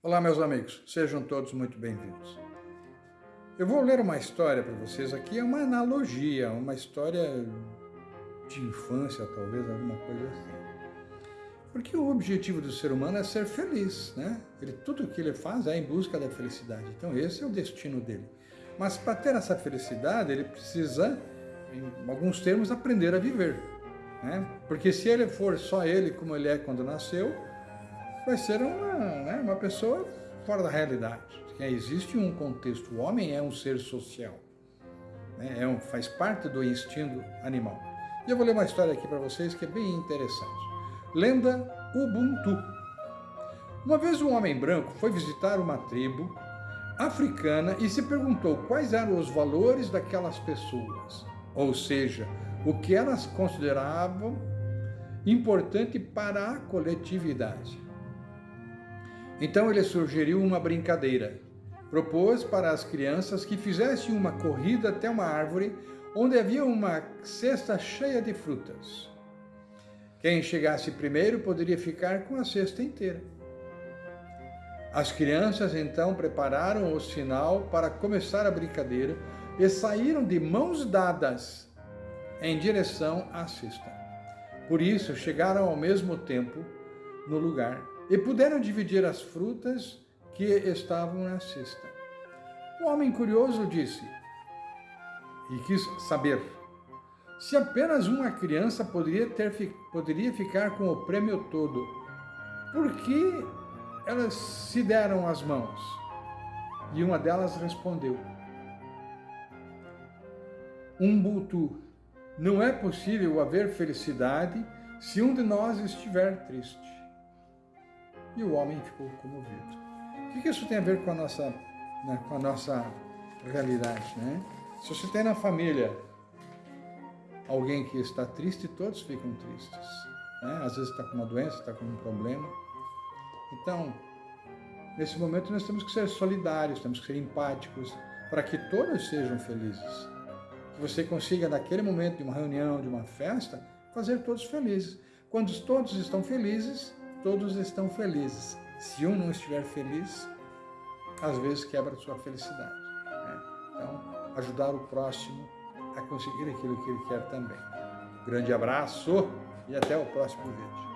Olá, meus amigos, sejam todos muito bem-vindos. Eu vou ler uma história para vocês aqui, é uma analogia, uma história de infância, talvez, alguma coisa assim. Porque o objetivo do ser humano é ser feliz, né? Ele, tudo o que ele faz é em busca da felicidade. Então, esse é o destino dele. Mas para ter essa felicidade, ele precisa, em alguns termos, aprender a viver. Né? Porque se ele for só ele como ele é quando nasceu, vai ser uma, né, uma pessoa fora da realidade. Existe um contexto, o homem é um ser social, né? é um, faz parte do instinto animal. E eu vou ler uma história aqui para vocês que é bem interessante. Lenda Ubuntu. Uma vez um homem branco foi visitar uma tribo africana e se perguntou quais eram os valores daquelas pessoas, ou seja, o que elas consideravam importante para a coletividade. Então ele sugeriu uma brincadeira. Propôs para as crianças que fizessem uma corrida até uma árvore onde havia uma cesta cheia de frutas. Quem chegasse primeiro poderia ficar com a cesta inteira. As crianças então prepararam o sinal para começar a brincadeira e saíram de mãos dadas em direção à cesta. Por isso chegaram ao mesmo tempo no lugar e puderam dividir as frutas que estavam na cesta. O homem curioso disse, e quis saber, se apenas uma criança poderia, ter, poderia ficar com o prêmio todo, por que elas se deram as mãos? E uma delas respondeu, Umbutu, não é possível haver felicidade se um de nós estiver triste e o homem ficou comovido. O que isso tem a ver com a nossa, né, com a nossa realidade? Né? Se você tem na família alguém que está triste, todos ficam tristes. Né? Às vezes está com uma doença, está com um problema. Então, nesse momento nós temos que ser solidários, temos que ser empáticos, para que todos sejam felizes. Que você consiga, naquele momento de uma reunião, de uma festa, fazer todos felizes. Quando todos estão felizes, todos estão felizes. Se um não estiver feliz, às vezes quebra sua felicidade. Né? Então, ajudar o próximo a conseguir aquilo que ele quer também. Grande abraço e até o próximo vídeo.